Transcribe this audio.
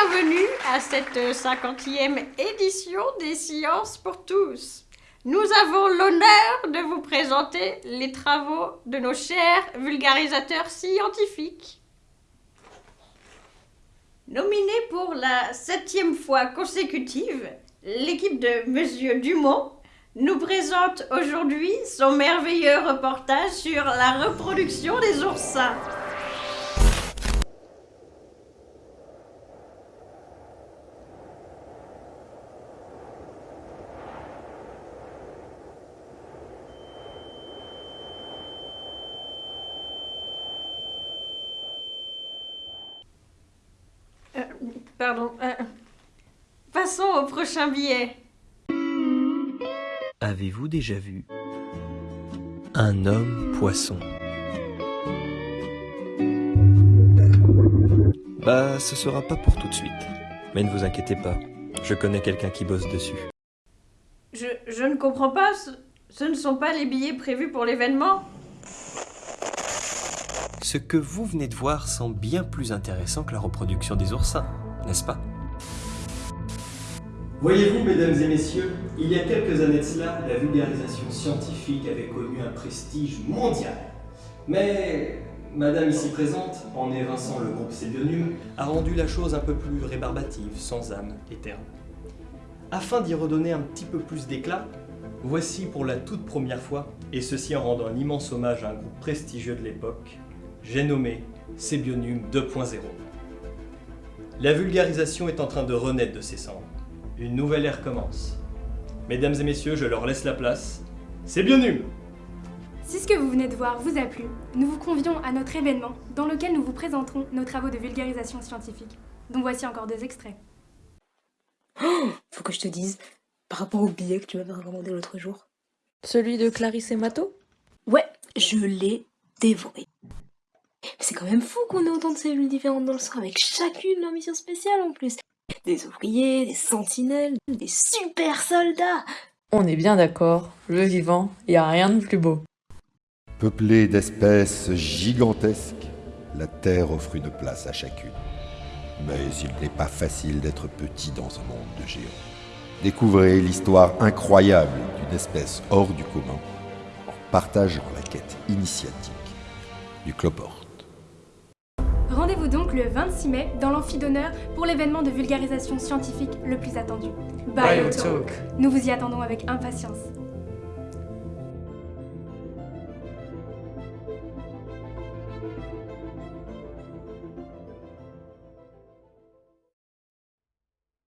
bienvenue à cette 50e édition des Sciences pour tous. Nous avons l'honneur de vous présenter les travaux de nos chers vulgarisateurs scientifiques. Nominée pour la septième fois consécutive, l'équipe de Monsieur Dumont nous présente aujourd'hui son merveilleux reportage sur la reproduction des oursins. Euh, pardon. euh, passons au prochain billet. Avez-vous déjà vu un homme poisson? Bah, ce sera pas pour tout de suite. Mais ne vous inquiétez pas, je connais quelqu'un qui bosse dessus. Je, je ne comprends pas, ce, ce ne sont pas les billets prévus pour l'événement Ce que vous venez de voir semble bien plus intéressant que la reproduction des oursins, n'est-ce pas? Voyez-vous, mesdames et messieurs, il y a quelques années de cela, la vulgarisation scientifique avait connu un prestige mondial. Mais Madame ici présente, en évinçant le groupe Sébionium, a rendu la chose un peu plus rébarbative, sans âme et. Afin d'y redonner un petit peu plus d'éclat, voici pour la toute première fois, et ceci en rendant un immense hommage à un groupe prestigieux de l'époque, j'ai nommé Sébionium 2.0. La vulgarisation est en train de renaître de ses cendres. Une nouvelle ère commence. Mesdames et messieurs, je leur laisse la place. C'est bien nul Si ce que vous venez de voir vous a plu, nous vous convions à notre événement dans lequel nous vous présenterons nos travaux de vulgarisation scientifique, dont voici encore deux extraits. Faut que je te dise, par rapport au billet que tu m'avais recommandé l'autre jour. Celui de Clarisse et Mato Ouais, je l'ai dévoré. C'est quand même fou qu'on ait autant de cellules différentes dans le sang, avec chacune leur mission spéciale en plus. Des ouvriers, des sentinelles, des super soldats. On est bien d'accord, le vivant, y a rien de plus beau. Peuplée d'espèces gigantesques, la Terre offre une place à chacune. Mais il n'est pas facile d'être petit dans un monde de géants. Découvrez l'histoire incroyable d'une espèce hors du commun en partageant la quête initiatique du cloporte. Rendez-vous donc le 26 mai dans l'amphi d'honneur pour l'événement de vulgarisation scientifique le plus attendu. Biotalk. Nous vous y attendons avec impatience.